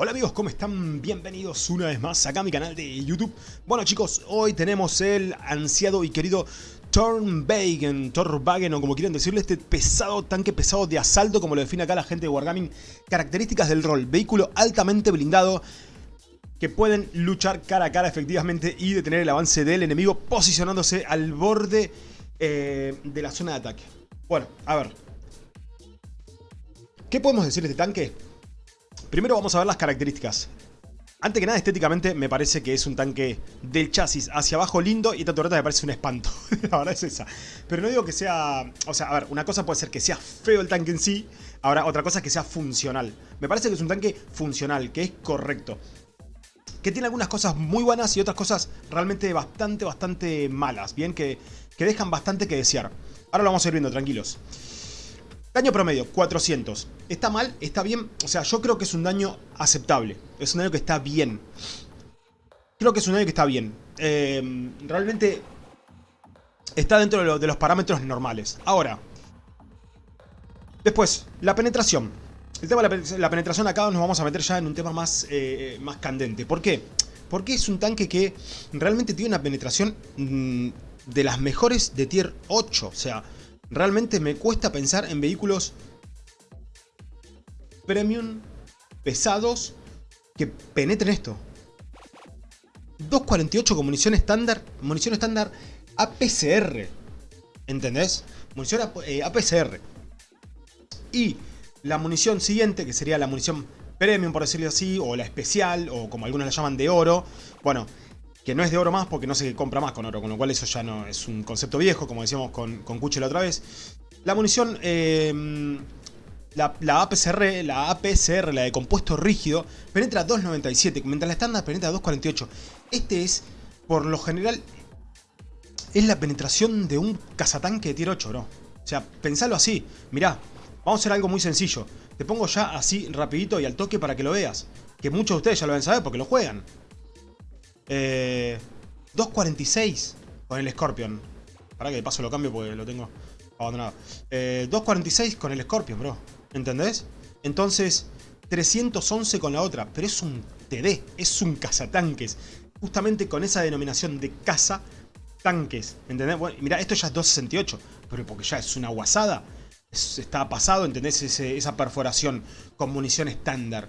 Hola amigos, ¿cómo están? Bienvenidos una vez más acá a mi canal de YouTube. Bueno chicos, hoy tenemos el ansiado y querido Tornwagen, Torwagen o como quieran decirle, este pesado, tanque pesado de asalto, como lo define acá la gente de Wargaming. Características del rol, vehículo altamente blindado, que pueden luchar cara a cara efectivamente y detener el avance del enemigo posicionándose al borde eh, de la zona de ataque. Bueno, a ver. ¿Qué podemos decir de este tanque? Primero vamos a ver las características. Antes que nada, estéticamente me parece que es un tanque del chasis hacia abajo lindo y esta torreta me parece un espanto. la verdad es esa. Pero no digo que sea... O sea, a ver, una cosa puede ser que sea feo el tanque en sí. Ahora, otra cosa es que sea funcional. Me parece que es un tanque funcional, que es correcto. Que tiene algunas cosas muy buenas y otras cosas realmente bastante, bastante malas. Bien, que, que dejan bastante que desear. Ahora lo vamos a ir viendo, tranquilos. Daño promedio, 400. ¿Está mal? ¿Está bien? O sea, yo creo que es un daño aceptable. Es un daño que está bien. Creo que es un daño que está bien. Eh, realmente está dentro de, los parámetros normales. Ahora, después, la penetración. El tema de la, penetración acá nos vamos a meter ya en un tema más, eh, más candente. ¿Por qué? Porque es un tanque que realmente tiene una penetración mm, de las mejores de tier 8. O sea, Realmente me cuesta pensar en vehículos premium, pesados, que penetren esto. 2.48 con munición estándar, munición estándar APCR. ¿Entendés? Munición APCR. Eh, y la munición siguiente, que sería la munición premium, por decirlo así, o la especial, o como algunos la llaman de oro. Bueno, que no es de oro más porque no se compra más con oro, con lo cual eso ya no es un concepto viejo, como decíamos con, con Cucho la otra vez. La munición, em, la, APCR, la APCR, la de compuesto rígido, penetra 2.97, mientras la estándar penetra 2.48. Este es, por lo general, es la penetración de un cazatanque de tier 8, bro. O sea, pensalo así. Mirá, vamos a hacer algo muy sencillo. Te pongo ya así rapidito y al toque para que lo veas. Que muchos de ustedes ya lo deben saber porque lo juegan. 2.46 eh, con el Scorpion. Para que de paso lo cambio porque lo tengo abandonado. 2.46 eh, con el Scorpion, bro. ¿Entendés? Entonces, 311 con la otra. Pero es un TD, es un cazatanques. Justamente con esa denominación de caza tanques. ¿Entendés? Bueno, mira, esto ya es 268. Pero porque ya es una guasada. está pasado, ¿entendés? esa perforación con munición estándar.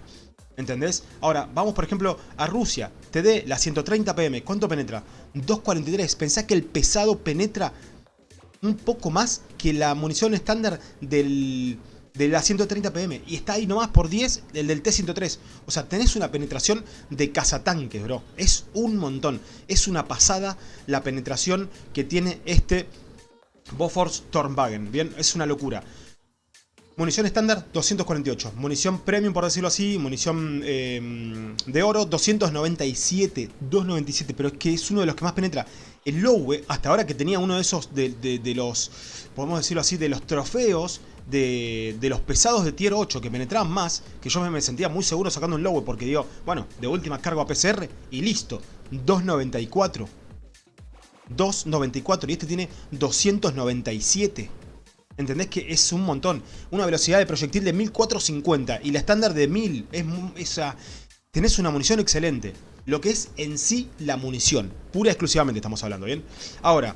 ¿Entendés? Ahora, vamos por ejemplo a Rusia. TD, la 130 PM. ¿Cuánto penetra? 243. Pensá que el pesado penetra un poco más que la munición estándar del, de la 130 PM. Y está ahí nomás por 10 el del T-103. O sea, tenés una penetración de cazatanques, bro. Es un montón. Es una pasada la penetración que tiene este Bofors Stormwagen. Bien, es una locura. Munición estándar, 248. Munición premium, por decirlo así. Munición eh, de oro, 297. 297, pero es que es uno de los que más penetra. El Lowe, hasta ahora que tenía uno de esos, de, los, podemos decirlo así, de los trofeos de, los pesados de tier 8 que penetraban más, que yo me sentía muy seguro sacando un Lowe porque digo, bueno, de última cargo a PCR y listo. 294. 294 y este tiene 297. ¿Entendés que es un montón? Una velocidad de proyectil de 1450 y la estándar de 1000. Es, esa, tenés una munición excelente. Lo que es en sí la munición. Pura y exclusivamente estamos hablando, ¿bien? Ahora,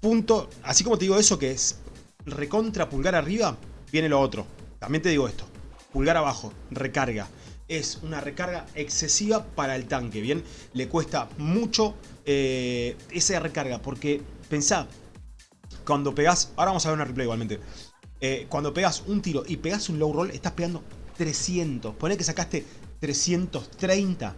punto, así como te digo eso que es recontra pulgar arriba, viene lo otro. También te digo esto. Pulgar abajo, recarga. Es una recarga excesiva para el tanque, ¿bien? Le cuesta mucho eh, esa recarga porque pensá, cuando pegas, ahora vamos a ver una replay igualmente. Eh, cuando pegas un tiro y pegas un low roll, estás pegando 300. Pone que sacaste 330.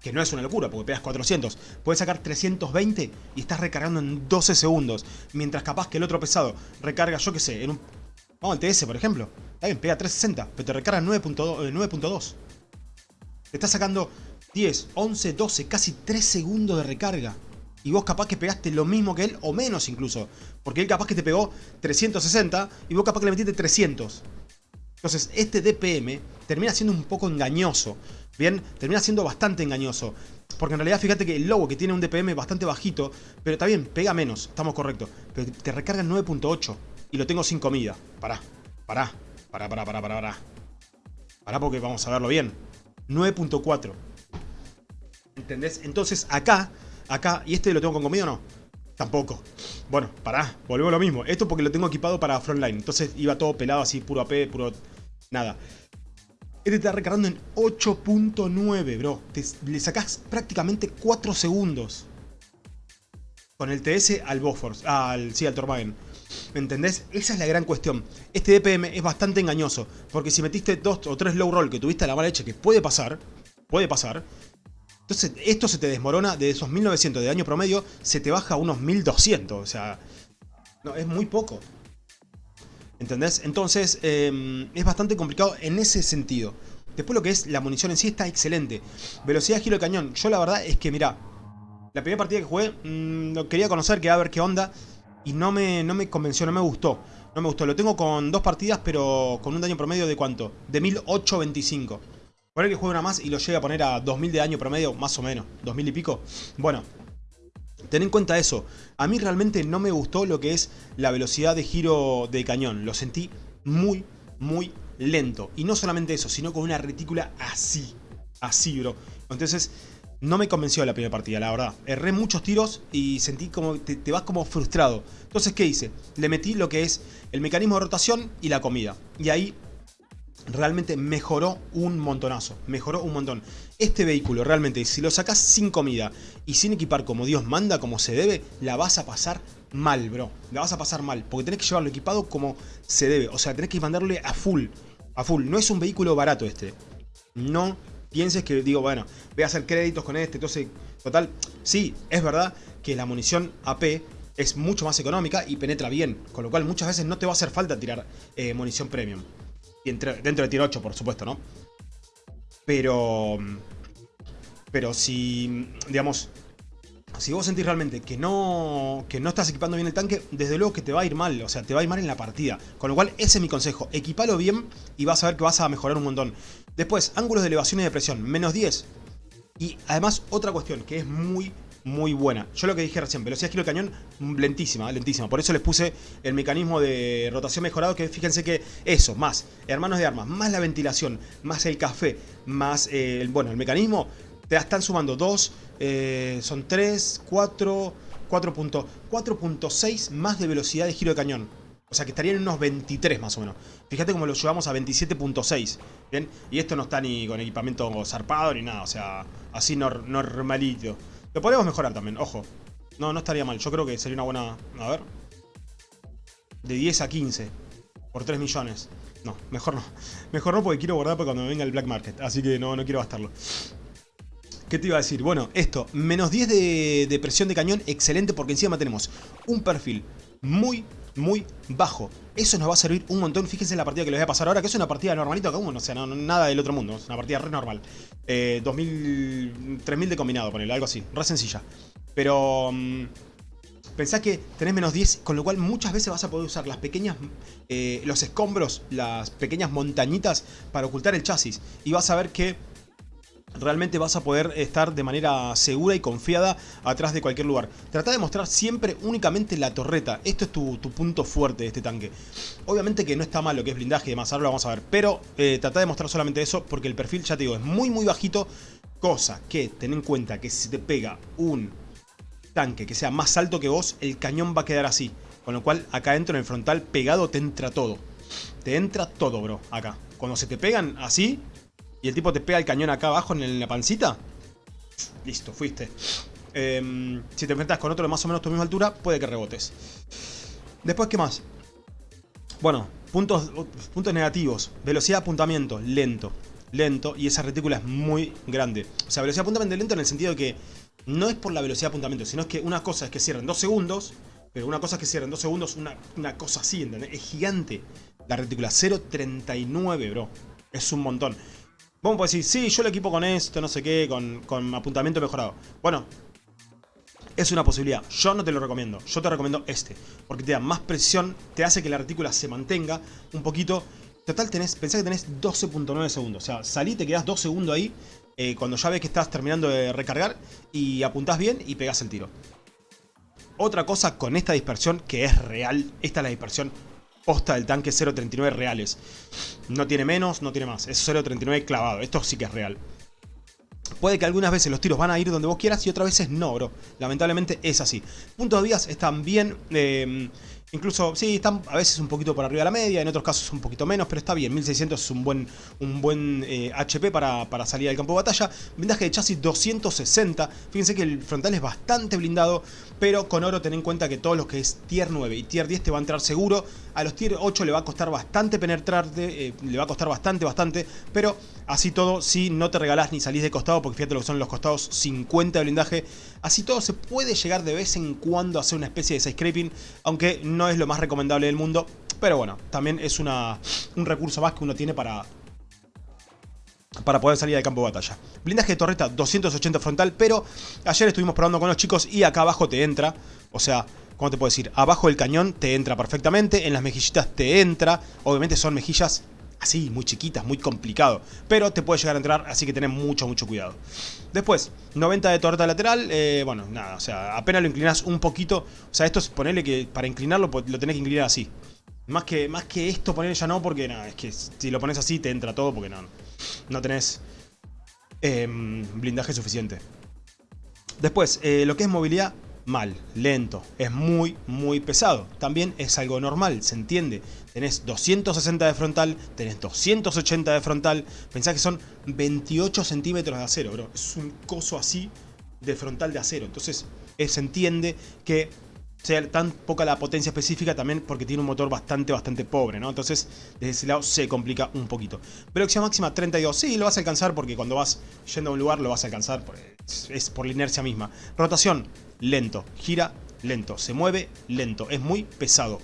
Que no es una locura, porque pegas 400. Puedes sacar 320 y estás recargando en 12 segundos. Mientras capaz que el otro pesado recarga, yo qué sé, en un... Vamos al TS, por ejemplo. Está bien, pega 360, pero te recarga 9.2. Eh, te está sacando 10, 11, 12, casi 3 segundos de recarga y vos capaz que pegaste lo mismo que él o menos incluso. Porque él capaz que te pegó 360 y vos capaz que le metiste 300. Entonces este DPM termina siendo un poco engañoso. Bien, termina siendo bastante engañoso. Porque en realidad fíjate que el lobo que tiene un DPM bastante bajito, pero está bien, pega menos, estamos correctos. Pero te recarga en 9.8 y lo tengo sin comida. Pará, pará, pará, pará, pará, pará, pará. Pará porque vamos a verlo bien. 9.4. ¿Entendés? Entonces acá, acá, ¿y este lo tengo con comida o no? Tampoco. Bueno, pará, volvemos a lo mismo. Esto porque lo tengo equipado para frontline. Entonces iba todo pelado así, puro AP, puro... Nada. Este está recargando en 8.9, bro. le sacás prácticamente 4 segundos. Con el TS al Bofors, al, sí, al Tormagen. ¿Me entendés? Esa es la gran cuestión. Este DPM es bastante engañoso. Porque si metiste dos o tres low roll que tuviste a la mala leche, que puede pasar, puede pasar. Entonces esto se te desmorona de esos 1900 de daño promedio, se te baja a unos 1200. O sea, no, es muy poco. ¿Entendés? Entonces em, es bastante complicado en ese sentido. Después lo que es la munición en sí está excelente. Velocidad giro de cañón. Yo la verdad es que, mira, la primera partida que jugué, mmm, lo quería conocer, quería ver qué onda. Y no me, no me convenció, no me gustó. No me gustó. Lo tengo con dos partidas, pero con un daño promedio de cuánto? De 1825. Poner que juegue una más y lo llegue a poner a 2000 de daño promedio, más o menos. 2000 y pico. Bueno, ten en cuenta eso. A mí realmente no me gustó lo que es la velocidad de giro de cañón. Lo sentí muy, muy lento. Y no solamente eso, sino con una retícula así. Así, bro. Entonces, no me convenció la primera partida, la verdad. Erré muchos tiros y sentí como te, te, vas como frustrado. Entonces, ¿qué hice? Le metí lo que es el mecanismo de rotación y la comida. Y ahí realmente mejoró un montonazo. Mejoró un montón. Este vehículo realmente, si lo sacas sin comida y sin equipar como Dios manda, como se debe, la vas a pasar mal, bro. La vas a pasar mal. Porque tenés que llevarlo equipado como se debe. O sea, tenés que mandarle a full. A full. No es un vehículo barato este. No pienses que digo, bueno, voy a hacer créditos con este, entonces, total, sí, es verdad que la munición AP es mucho más económica y penetra bien, con lo cual muchas veces no te va a hacer falta tirar eh, munición premium. Y entre, dentro de tier 8, por supuesto, ¿no? Pero... Pero si, digamos, si vos sentís realmente que no, que no estás equipando bien el tanque, desde luego que te va a ir mal, o sea, te va a ir mal en la partida. Con lo cual, ese es mi consejo, equipalo bien y vas a ver que vas a mejorar un montón. Después, ángulos de elevación y de presión, menos 10. Y además, otra cuestión que es muy, muy buena. Yo lo que dije recién, velocidad de giro de cañón, lentísima, lentísima. Por eso les puse el mecanismo de rotación mejorado, que fíjense que eso, más hermanos de armas, más la ventilación, más el café, más, eh, el, bueno, el mecanismo, te están sumando 2, eh, son 3, 4, 4.6 más de velocidad de giro de cañón. O sea que estarían en unos 23 más o menos. Fíjate cómo lo llevamos a 27.6. ¿Bien? Y esto no está ni con equipamiento zarpado ni nada. O sea, así normalito. Lo podríamos mejorar también, ojo. No, no estaría mal. Yo creo que sería una buena... A ver. De 10 a 15. Por 3 millones. No, mejor no. Mejor no porque quiero guardar para cuando me venga el Black Market. Así que no, no quiero gastarlo. ¿Qué te iba a decir? Bueno, esto, menos 10 de, de, presión de cañón, excelente porque encima tenemos un perfil muy, muy bajo. Eso nos va a servir un montón. Fíjense en la partida que les voy a pasar ahora, que es una partida normalita común, o sea, nada del otro mundo. Es una partida re normal. Eh, 2000, 3000 de combinado, ponele, algo así. Re sencilla. Pero... Um, pensá que tenés menos 10, con lo cual muchas veces vas a poder usar las pequeñas, eh, los escombros, las pequeñas montañitas para ocultar el chasis. Y vas a ver que realmente vas a poder estar de manera segura y confiada atrás de cualquier lugar. Trata de mostrar siempre únicamente la torreta. Esto es tu, punto fuerte de este tanque. Obviamente que no está mal lo que es blindaje y demás, ahora lo vamos a ver. Pero eh, trata de mostrar solamente eso porque el perfil, ya te digo, es muy muy bajito. Cosa que ten en cuenta que si te pega un tanque que sea más alto que vos, el cañón va a quedar así. Con lo cual acá dentro en el frontal pegado te entra todo. Te entra todo, bro, acá. Cuando se te pegan así, y el tipo te pega el cañón acá abajo en la pancita, listo, fuiste. Em, si te enfrentas con otro de más o menos tu misma altura, puede que rebotes. Después, ¿qué más? Bueno, puntos, puntos negativos. Velocidad de apuntamiento, lento. Lento, y esa retícula es muy grande. O sea, velocidad de apuntamiento lento en el sentido de que no es por la velocidad de apuntamiento, sino es que una cosa es que cierren dos segundos, pero una cosa es que cierren dos segundos, una, una cosa así, ¿entendés? Es gigante la retícula, 0.39, bro. Es un montón. Vamos a decir, sí, yo lo equipo con esto, no sé qué, con, con apuntamiento mejorado. Bueno, es una posibilidad. Yo no te lo recomiendo. Yo te recomiendo este. Porque te da más presión, te hace que la retícula se mantenga un poquito. Total, tenés, pensá que tenés 12.9 segundos. O sea, salí, te quedás 2 segundos ahí. Eh, cuando ya ves que estás terminando de recargar. Y apuntás bien y pegás el tiro. Otra cosa con esta dispersión que es real. Esta es la dispersión posta del tanque 0.39 reales. No tiene menos, no tiene más. Es 0.39 clavado. Esto sí que es real. Puede que algunas veces los tiros van a ir donde vos quieras y otras veces no, bro. Lamentablemente es así. Puntos de vías están bien... Eh, Incluso, sí, están a veces un poquito por arriba de la media, en otros casos un poquito menos, pero está bien. 1600 es un buen, un buen HP eh, para, para, salir al campo de batalla. Blindaje de chasis 260. Fíjense que el frontal es bastante blindado, pero con oro ten en cuenta que todos los que es tier 9 y tier 10 te va a entrar seguro. A los tier 8 le va a costar bastante penetrarte, eh, le va a costar bastante, bastante, pero así todo, si no te regalás ni salís de costado, porque fíjate lo que son los costados 50 de blindaje, así todo se puede llegar de vez en cuando a hacer una especie de side scraping, aunque no es lo más recomendable del mundo. Pero bueno, también es una, un recurso más que uno tiene para, para poder salir al campo de batalla. Blindaje de torreta 280 frontal, pero ayer estuvimos probando con los chicos y acá abajo te entra. O sea, ¿cómo te puedo decir? Abajo del cañón te entra perfectamente, en las mejillitas te entra. Obviamente son mejillas así, muy chiquitas, muy complicado. Pero te puede llegar a entrar, así que tenés mucho, mucho cuidado. Después, 90 de torreta lateral, eh, bueno, nada, o sea, apenas lo inclinas un poquito. O sea, esto es ponerle que para inclinarlo pues, lo tenés que inclinar así. Más que, más que esto ponerle ya no, porque nada, es que si lo pones así te entra todo, porque no, no tenés em, blindaje suficiente. Después, eh, lo que es movilidad, mal, lento, es muy, muy pesado. También es algo normal, se entiende. Tenés 260 de frontal, tenés 280 de frontal. Pensá que son 28 centímetros de acero, bro. Es un coso así de frontal de acero. Entonces, eh, se entiende que sea tan poca la potencia específica también porque tiene un motor bastante, bastante pobre, ¿no? Entonces, desde ese lado se complica un poquito. Velocidad máxima 32, sí, lo vas a alcanzar porque cuando vas yendo a un lugar lo vas a alcanzar, es por la inercia misma. Rotación, lento. Gira, lento. Se mueve, lento. Es muy pesado.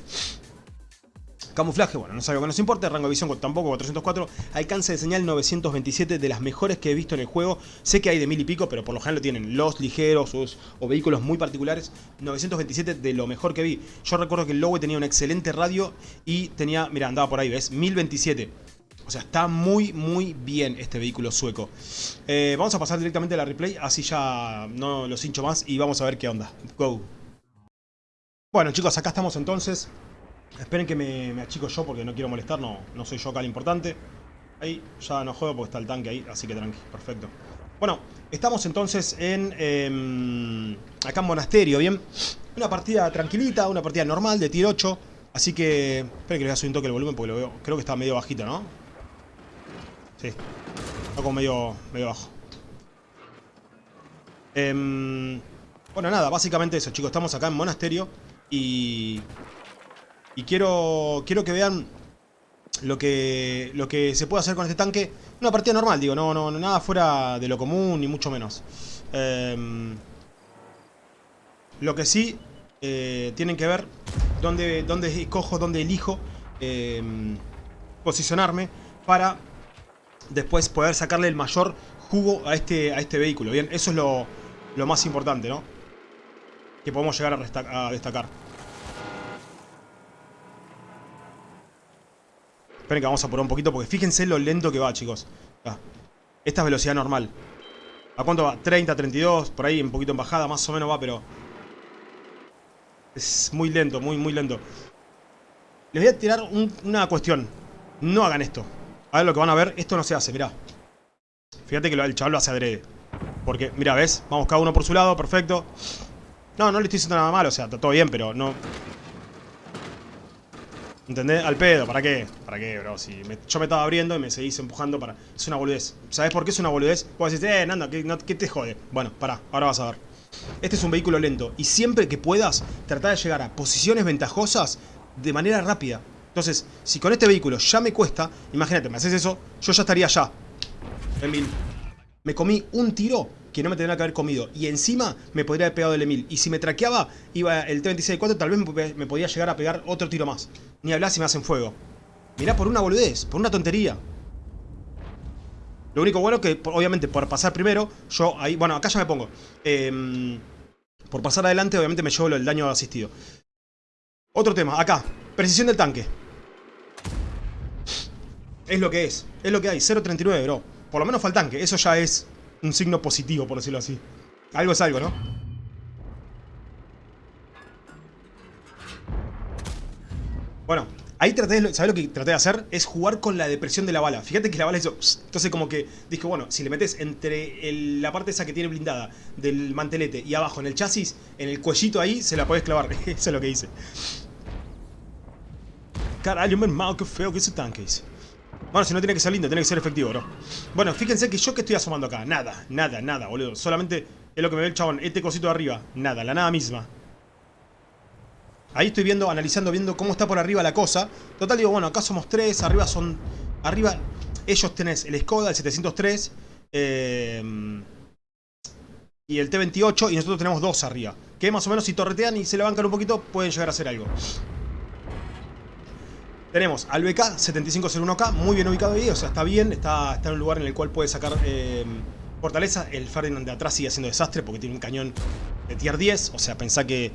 Camuflaje, bueno, no es algo que nos importe, rango de visión tampoco 404, alcance de señal 927 de las mejores que he visto en el juego, sé que hay de mil y pico, pero por lo general lo tienen los ligeros o, vehículos muy particulares, 927 de lo mejor que vi, yo recuerdo que el Lowe tenía un excelente radio y tenía, mira, andaba por ahí, ¿ves? 1027, o sea, está muy, muy bien este vehículo sueco. Eh, vamos a pasar directamente a la replay, así ya no los hincho más y vamos a ver qué onda. Go. Bueno chicos, acá estamos entonces. Esperen que me, achico yo porque no quiero molestar, no, soy yo acá el importante. Ahí ya no juego porque está el tanque ahí, así que tranqui, perfecto. Bueno, estamos entonces en... Em, acá en Monasterio, ¿bien? Una partida tranquilita, una partida normal de tier 8. Así que... Esperen que le voy a un toque el volumen porque lo veo... Creo que está medio bajito, ¿no? Sí. Como medio, medio bajo. Em, bueno, nada, básicamente eso, chicos. Estamos acá en Monasterio y... Y quiero, quiero que vean lo que, lo que se puede hacer con este tanque. Una partida normal, digo, no, no, nada fuera de lo común, ni mucho menos. Em, lo que sí eh, tienen que ver dónde, dónde escojo, dónde elijo em, posicionarme para después poder sacarle el mayor jugo a este, a este vehículo. Bien, eso es lo, lo más importante, ¿no? Que podemos llegar a, destacar. Esperen que vamos a apurar un poquito porque fíjense lo lento que va, chicos. Esta es velocidad normal. ¿A cuánto va? 30, 32, por ahí un poquito en bajada, más o menos va, pero... Es muy lento, muy, muy lento. Les voy a tirar una cuestión. No hagan esto. A ver lo que van a ver. Esto no se hace, mirá. Fíjate que el chaval lo hace adrede. Porque, mira, ¿ves? Vamos cada uno por su lado, perfecto. No, no le estoy diciendo nada malo, o sea, está todo bien, pero no... ¿Entendés? Al pedo, ¿para qué? ¿Para qué, bro? Si yo me estaba abriendo y me seguís empujando para... Es una boludez. ¿Sabes por qué es una boludez? Vos decís, eh, Nando, ¿qué, ¿qué te jode? Bueno, pará, ahora vas a ver. Este es un vehículo lento y siempre que puedas, tratar de llegar a posiciones ventajosas de manera rápida. Entonces, si con este vehículo ya me cuesta, imagínate, me haces eso, yo ya estaría allá. Emil. Me comí un tiro que no me tendría que haber comido. Y encima me podría haber pegado el Emil. Y si me traqueaba, iba el T-26-4, tal vez me podía llegar a pegar otro tiro más. Ni hablar si me hacen fuego. Mirá, por una boludez, por una tontería. Lo único bueno que, obviamente, por pasar primero, yo ahí... Bueno, acá ya me pongo. Em, por pasar adelante, obviamente me llevo el daño asistido. Otro tema, acá. Precisión del tanque. Es lo que es. Es lo que hay. 0.39, bro. Por lo menos fue el tanque. Eso ya es un signo positivo, por decirlo así. Algo es algo, ¿no? Bueno, Ahí traté, de, ¿sabes lo que traté de hacer? Es jugar con la depresión de la bala. Fíjate que la bala hizo... Entonces como que dije, bueno, si le metes entre la parte esa que tiene blindada del mantelete y abajo en el chasis, en el cuellito ahí, se la podés clavar. Eso es lo que hice. Carajo, mal, qué feo que ese tanque dice. Bueno, si no tiene que ser lindo, tiene que ser efectivo, bro. Bueno, fíjense que yo que estoy asomando acá. Nada, nada, nada, boludo. Solamente es lo que me ve el chabón. Este cosito de arriba. Nada, la nada misma. Ahí estoy viendo, analizando, viendo cómo está por arriba la cosa. Total, digo, bueno, acá somos tres, arriba son... Arriba, ellos tenés el Skoda, el 703, eh, y el T28, y nosotros tenemos dos arriba. Que más o menos si torretean y se le bancan un poquito, pueden llegar a hacer algo. Tenemos al BK 7501K, muy bien ubicado ahí, o sea, está bien, está, está en un lugar en el cual puede sacar eh, fortaleza. El Ferdinand de atrás sigue haciendo desastre porque tiene un cañón de tier 10, o sea, pensá que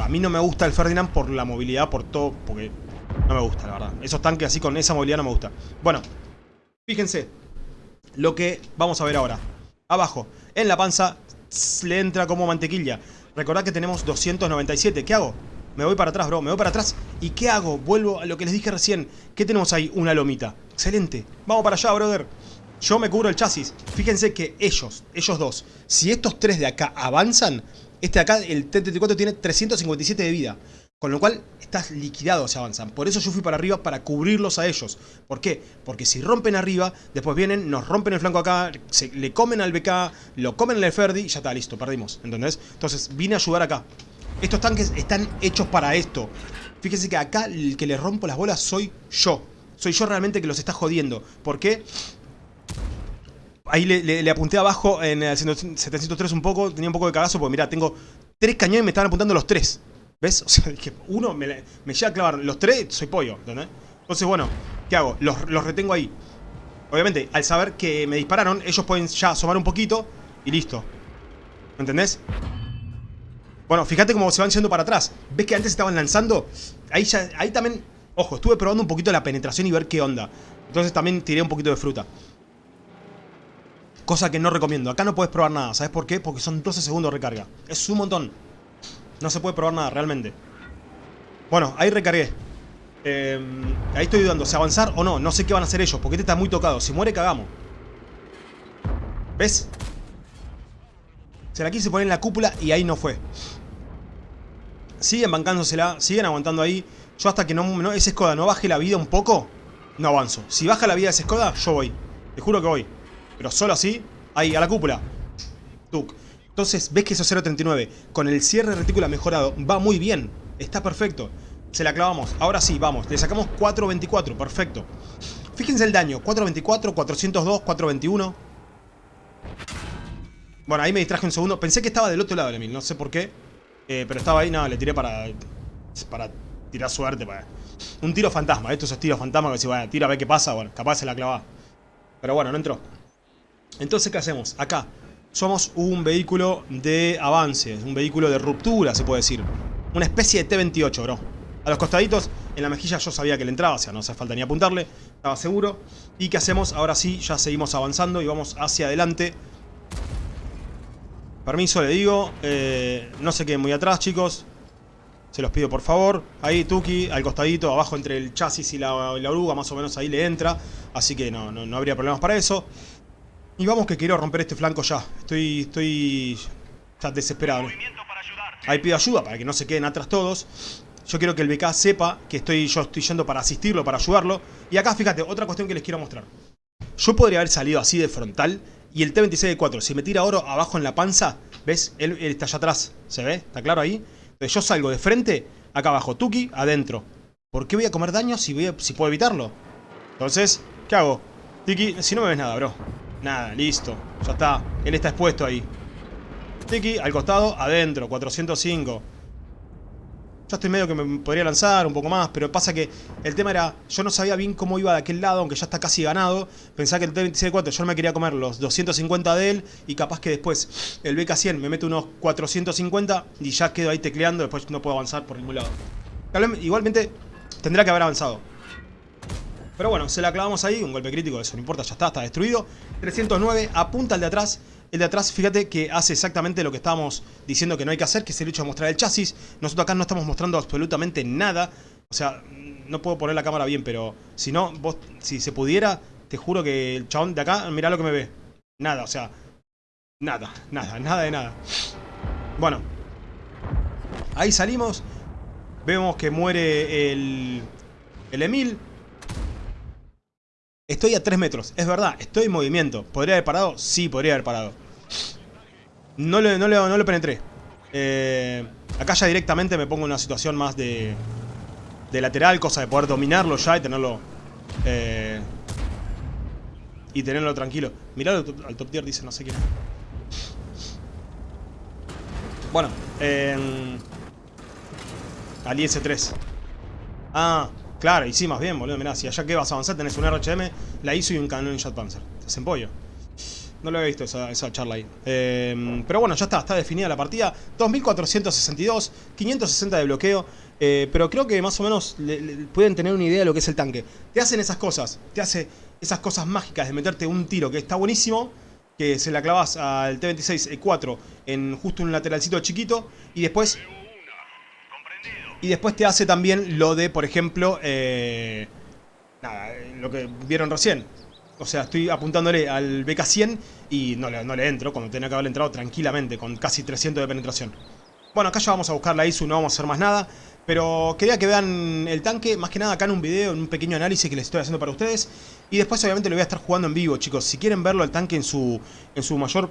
a mí no me gusta el Ferdinand por la movilidad, por todo, porque no me gusta, la verdad. Esos tanques así con esa movilidad no me gusta. Bueno, fíjense lo que vamos a ver ahora. Abajo, en la panza, le entra como mantequilla. Recordad que tenemos 297. ¿Qué hago? Me voy para atrás, bro. Me voy para atrás. ¿Y qué hago? Vuelvo a lo que les dije recién. ¿Qué tenemos ahí? Una lomita. Excelente. Vamos para allá, brother. Yo me cubro el chasis. Fíjense que ellos, ellos dos, si estos tres de acá avanzan, este de acá, el T-34, tiene 357 de vida. Con lo cual, estás liquidado si avanzan. Por eso yo fui para arriba, para cubrirlos a ellos. ¿Por qué? Porque si rompen arriba, después vienen, nos rompen el flanco acá, se, le comen al BK, lo comen al Ferdi y ya está, listo, perdimos. ¿Entendés? Entonces, vine a ayudar acá. Estos tanques están hechos para esto. Fíjense que acá el que le rompo las bolas soy yo. Soy yo realmente que los está jodiendo. ¿Por qué? Ahí le, apunté abajo en el 703 un poco, tenía un poco de cagazo porque mira, tengo tres cañones y me estaban apuntando los tres. ¿Ves? O sea, que uno me, me llega a clavar, los tres soy pollo, ¿entendés? Entonces, bueno, ¿qué hago? Los, retengo ahí. Obviamente, al saber que me dispararon, ellos pueden ya asomar un poquito y listo. ¿Me entendés? Bueno, fíjate cómo se van yendo para atrás. ¿Ves que antes estaban lanzando? Ahí, ya, ahí también... Ojo, estuve probando un poquito la penetración y ver qué onda. Entonces también tiré un poquito de fruta. Cosa que no recomiendo. Acá no puedes probar nada. ¿Sabes por qué? Porque son 12 segundos de recarga. Es un montón. No se puede probar nada, realmente. Bueno, ahí recargué. Eh, ahí estoy dudando. ¿Se avanzar o no? No sé qué van a hacer ellos. Porque este está muy tocado. Si muere, cagamos. ¿Ves? Se la quise poner en la cúpula y ahí no fue. Siguen bancándosela. Siguen aguantando ahí. Yo hasta que no, no ese Skoda no baje la vida un poco, no avanzo. Si baja la vida de ese Skoda, yo voy. Te juro que voy. Pero solo así, ahí, a la cúpula. Tuk. Entonces, ves que eso 0.39 con el cierre retícula mejorado va muy bien. Está perfecto. Se la clavamos. Ahora sí, vamos. Le sacamos 4.24. Perfecto. Fíjense el daño. 4.24, 402, 4.21. Bueno, ahí me distraje un segundo. Pensé que estaba del otro lado, Emil. No sé por qué. Eh, pero estaba ahí. No, le tiré para... Para tirar suerte. Para... Un tiro fantasma. Estos es tiros fantasma que si, bueno, tira a ver qué pasa. Bueno, capaz se la clava. Pero bueno, no entró. Entonces, ¿qué hacemos? Acá somos un vehículo de avance, un vehículo de ruptura, se puede decir. Una especie de T-28, bro. A los costaditos, en la mejilla yo sabía que le entraba, o sea, no hace falta ni apuntarle, estaba seguro. ¿Y qué hacemos? Ahora sí, ya seguimos avanzando y vamos hacia adelante. Permiso, le digo. Eh, no se queden muy atrás, chicos. Se los pido por favor. Ahí Tuki, al costadito, abajo entre el chasis y la, oruga, más o menos ahí le entra. Así que no, no, no habría problemas para eso. Y vamos que quiero romper este flanco ya. Estoy, estoy ya desesperado. Ahí pido ayuda para que no se queden atrás todos. Yo quiero que el BK sepa que estoy, yo estoy yendo para asistirlo, para ayudarlo. Y acá, fíjate, otra cuestión que les quiero mostrar. Yo podría haber salido así de frontal y el T-26-4, si me tira oro abajo en la panza, ¿ves? Él, está allá atrás, ¿se ve? ¿Está claro ahí? Entonces yo salgo de frente, acá abajo, Tuki, adentro. ¿Por qué voy a comer daño si, voy si puedo evitarlo? Entonces, ¿qué hago? Tiki, si no me ves nada, bro. Nada, listo. Ya está. Él está expuesto ahí. Tiki, al costado, adentro. 405. Ya estoy medio que me podría lanzar un poco más, pero pasa que el tema era, yo no sabía bien cómo iba de aquel lado, aunque ya está casi ganado. Pensaba que el T-26-4 yo no me quería comer los 250 de él y capaz que después el BK-100 me mete unos 450 y ya quedo ahí tecleando, después no puedo avanzar por ningún lado. Igualmente tendrá que haber avanzado. Pero bueno, se la clavamos ahí, un golpe crítico, eso no importa, ya está, está destruido. 309, apunta al de atrás. El de atrás, fíjate que hace exactamente lo que estábamos diciendo que no hay que hacer, que es el hecho de mostrar el chasis. Nosotros acá no estamos mostrando absolutamente nada. O sea, no puedo poner la cámara bien, pero si no, vos, si se pudiera, te juro que el chabón de acá, mirá lo que me ve. Nada, o sea, nada, nada, nada de nada. Bueno, ahí salimos. Vemos que muere el, el Emil. Estoy a 3 metros, es verdad, estoy en movimiento. ¿Podría haber parado? Sí, podría haber parado. No lo, no no lo penetré. Eh, acá ya directamente me pongo en una situación más de, de lateral, cosa de poder dominarlo ya y tenerlo... Eh, y tenerlo tranquilo. Mirá al, top tier, dice no sé quién. Bueno, eh, al IS-3. Ah, claro, y sí, más bien, boludo. Mirá, si allá que vas a avanzar tenés un RHM, la ISO y un canon Jet Panzer. Te hacen pollo. No lo había visto esa, charla ahí. Em, pero bueno, ya está, está definida la partida. 2462, 560 de bloqueo. Eh, pero creo que más o menos pueden tener una idea de lo que es el tanque. Te hacen esas cosas, te hace esas cosas mágicas de meterte un tiro que está buenísimo. Que se la clavas al T-26E4 en justo un lateralcito chiquito. Y después... Y después te hace también lo de, por ejemplo... Eh, nada, lo que vieron recién o sea, estoy apuntándole al BK100 y no le, no le entro, cuando tenía que haberle entrado tranquilamente, con casi 300 de penetración. Bueno, acá ya vamos a buscar la ISU, no vamos a hacer más nada. Pero quería que vean el tanque, más que nada acá en un video, en un pequeño análisis que les estoy haciendo para ustedes. Y después obviamente lo voy a estar jugando en vivo, chicos. Si quieren verlo el tanque en su, en su mayor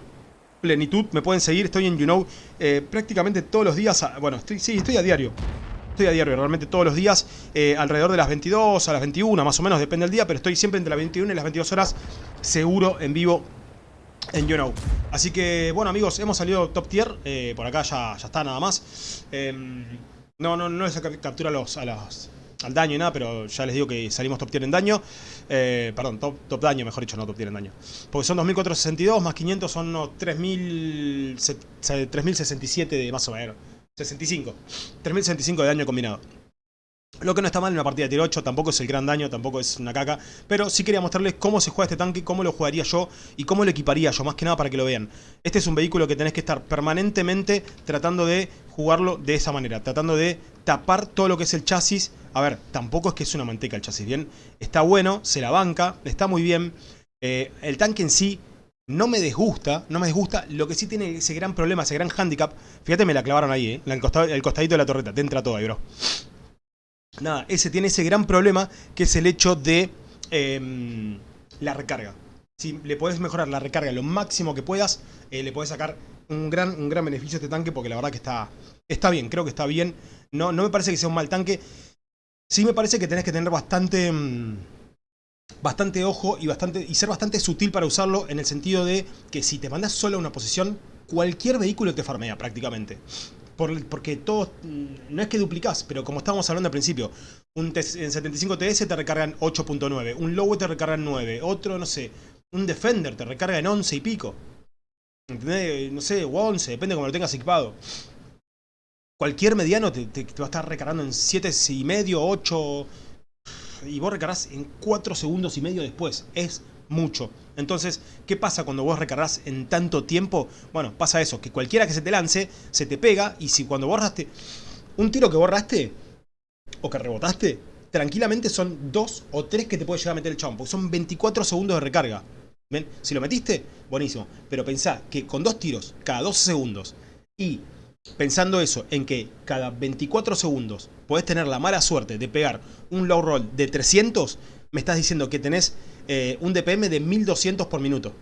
plenitud, me pueden seguir. Estoy en YouKnow eh, prácticamente todos los días. bueno, estoy, sí, estoy a diario. Estoy a diario, realmente todos los días, eh, alrededor de las 22 a las 21, más o menos, depende del día, pero estoy siempre entre las 21 y las 22 horas, seguro, en vivo, en YouKnow. Así que, bueno amigos, hemos salido top tier, eh, por acá ya, ya está nada más. Em, no, no, no es captura los, al daño y nada, pero ya les digo que salimos top tier en daño. Eh, perdón, top, top, daño, mejor dicho, no top tier en daño. Porque son 2462 más 500 son unos 3067 de más o menos. 65. 3065 de daño combinado. Lo que no está mal en una partida de tier 8, tampoco es el gran daño, tampoco es una caca. Pero sí quería mostrarles cómo se juega este tanque, cómo lo jugaría yo y cómo lo equiparía yo, más que nada para que lo vean. Este es un vehículo que tenés que estar permanentemente tratando de jugarlo de esa manera. Tratando de tapar todo lo que es el chasis. A ver, tampoco es que es una manteca el chasis, ¿bien? Está bueno, se la banca, está muy bien. Eh, el tanque en sí no me disgusta, no me disgusta. Lo que sí tiene ese gran problema, ese gran handicap. Fíjate, me la clavaron ahí, ¿eh? El, costadito de la torreta. Te entra todo ahí, bro. Nada, ese tiene ese gran problema que es el hecho de em, la recarga. Si le podés mejorar la recarga lo máximo que puedas, eh, le podés sacar un gran, un gran beneficio a este tanque porque la verdad que está, está bien, creo que está bien. No, no me parece que sea un mal tanque. Sí me parece que tenés que tener bastante... Em, bastante ojo y, bastante, y ser bastante sutil para usarlo en el sentido de que si te mandas solo a una posición, cualquier vehículo te farmea prácticamente. porque todo, no es que duplicás, pero como estábamos hablando al principio, un en 75 TS te recargan 8.9, un Lowe te recargan 9, otro, no sé, un Defender te recarga en 11 y pico. ¿Entendés? No sé, o 11, depende de cómo lo tengas equipado. Cualquier mediano te, te va a estar recargando en 7 y medio, 8 y vos recargas en 4 segundos y medio después. Es mucho. Entonces, ¿qué pasa cuando vos recargas en tanto tiempo? Bueno, pasa eso, que cualquiera que se te lance, se te pega y si cuando borraste un tiro que borraste o que rebotaste, tranquilamente son 2 o 3 que te puede llegar a meter el chabón, porque son 24 segundos de recarga. ¿Ven? Si lo metiste, buenísimo. Pero pensá que con dos tiros cada 12 segundos y pensando eso, en que cada 24 segundos podés tener la mala suerte de pegar un low roll de 300, me estás diciendo que tenés eh, un DPM de 1200 por minuto.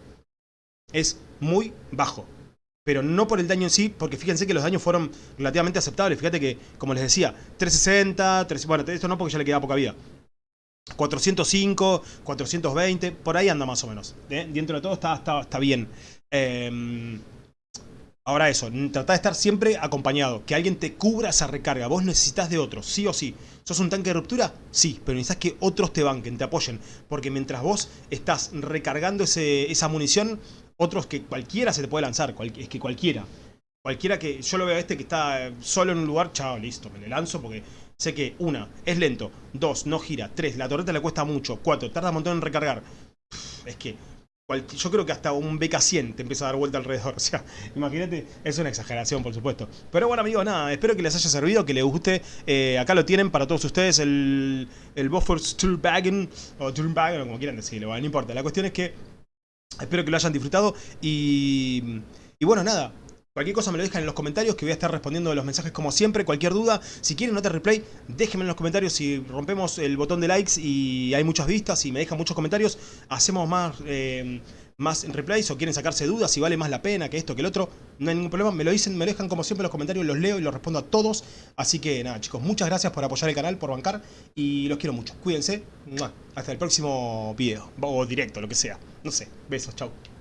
Es muy bajo. Pero no por el daño en sí, porque fíjense que los daños fueron relativamente aceptables. Fíjate que, como les decía, 360, bueno, esto no porque ya le queda poca vida. 405, 420, por ahí anda más o menos. ¿eh? Dentro de todo está, está, está bien. Eh, Ahora eso, trata de estar siempre acompañado, que alguien te cubra esa recarga, vos necesitas de otros, sí o sí. ¿Sos un tanque de ruptura? Sí, pero necesitas que otros te banquen, te apoyen, porque mientras vos estás recargando esa munición, otros que cualquiera se te puede lanzar, es que cualquiera. Cualquiera que, yo lo veo a este que está solo en un lugar, chao, listo, me le lanzo porque sé que, una, es lento, dos, no gira, tres, la torreta le cuesta mucho, cuatro, tarda un montón en recargar. Es que yo creo que hasta un BK100 te empieza a dar vuelta alrededor. O sea, imagínate, es una exageración, por supuesto. Pero bueno, amigos, nada, espero que les haya servido, que les guste. Eh, acá lo tienen para todos ustedes, el, el Buffer Sturbagen, o Sturbagen, como quieran decirlo, no importa. La cuestión es que espero que lo hayan disfrutado y, y bueno, nada, Cualquier cosa me lo dejan en los comentarios que voy a estar respondiendo los mensajes como siempre. Cualquier duda, si quieren nota replay, déjenme en los comentarios si rompemos el botón de likes y hay muchas vistas y me dejan muchos comentarios. Hacemos más, eh, más replays o quieren sacarse dudas si vale más la pena que esto que el otro. No hay ningún problema, me lo dicen, me lo dejan como siempre en los comentarios, los leo y los respondo a todos. Así que nada chicos, muchas gracias por apoyar el canal, por bancar y los quiero mucho. Cuídense, hasta el próximo video o directo, lo que sea. No sé, besos, chao.